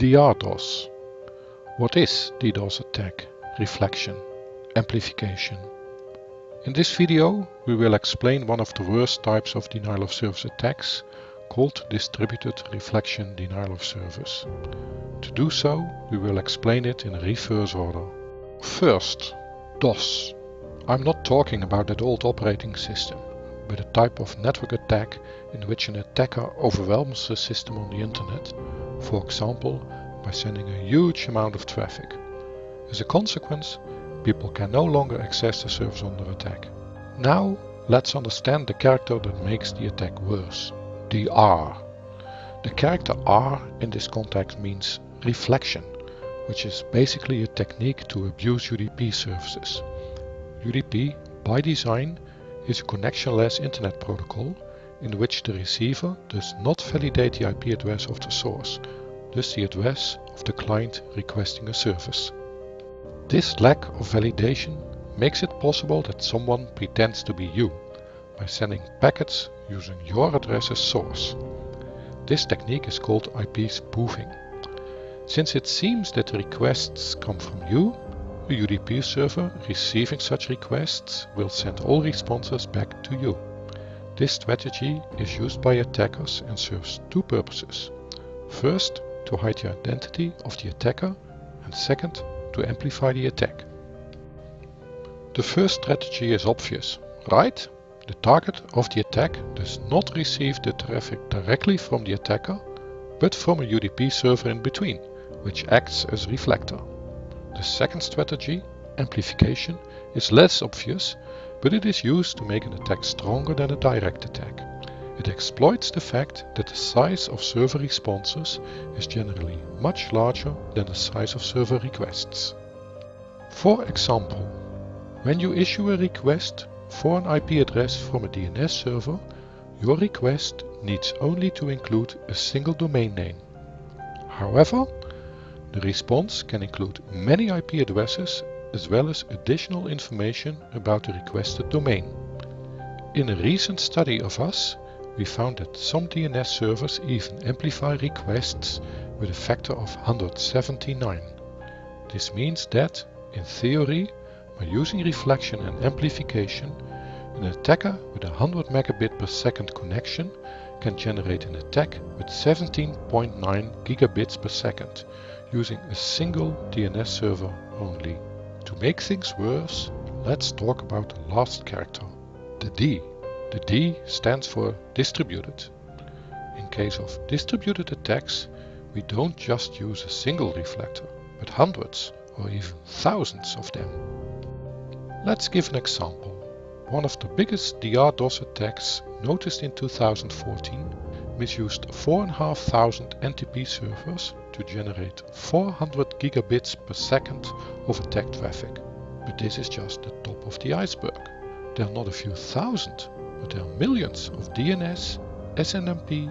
DRDOS. What is DDoS attack, reflection, amplification? In this video we will explain one of the worst types of denial of service attacks called distributed reflection denial of service. To do so we will explain it in reverse order. First, DOS. I'm not talking about that old operating system, but a type of network attack in which an attacker overwhelms the system on the internet, for example by sending a huge amount of traffic. As a consequence, people can no longer access the service under attack. Now let's understand the character that makes the attack worse, the R. The character R in this context means reflection, which is basically a technique to abuse UDP services. UDP, by design, is a connectionless internet protocol in which the receiver does not validate the IP address of the source, thus the address of the client requesting a service. This lack of validation makes it possible that someone pretends to be you by sending packets using your address as source. This technique is called IP spoofing. Since it seems that requests come from you, a UDP server receiving such requests will send all responses back to you. This strategy is used by attackers and serves two purposes. First, to hide the identity of the attacker and second, to amplify the attack. The first strategy is obvious, right? The target of the attack does not receive the traffic directly from the attacker, but from a UDP server in between, which acts as reflector. The second strategy, amplification, is less obvious, but it is used to make an attack stronger than a direct attack. It exploits the fact that the size of server responses is generally much larger than the size of server requests. For example, when you issue a request for an IP address from a DNS server, your request needs only to include a single domain name. However, the response can include many IP addresses as well as additional information about the requested domain. In a recent study of us, we found that some DNS servers even amplify requests with a factor of 179. This means that, in theory, by using reflection and amplification, an attacker with a 100 megabit per second connection can generate an attack with 17.9 gigabits per second using a single DNS server only. To make things worse, let's talk about the last character, the D. The D stands for distributed. In case of distributed attacks, we don't just use a single reflector, but hundreds or even thousands of them. Let's give an example. One of the biggest DDoS attacks noticed in 2014 misused 4,500 NTP servers to generate 400 gigabits per second of attack traffic. But this is just the top of the iceberg. There are not a few thousand, but there are millions of DNS, SNMP,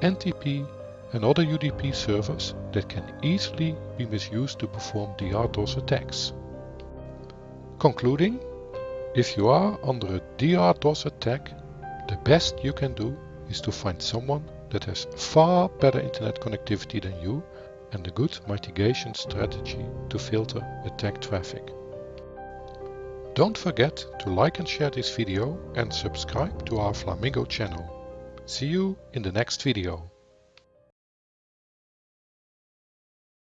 NTP and other UDP servers that can easily be misused to perform DDoS attacks. Concluding, if you are under a DDoS attack, the best you can do is to find someone that has far better internet connectivity than you and a good mitigation strategy to filter attack traffic. Don't forget to like and share this video and subscribe to our Flamingo channel. See you in the next video.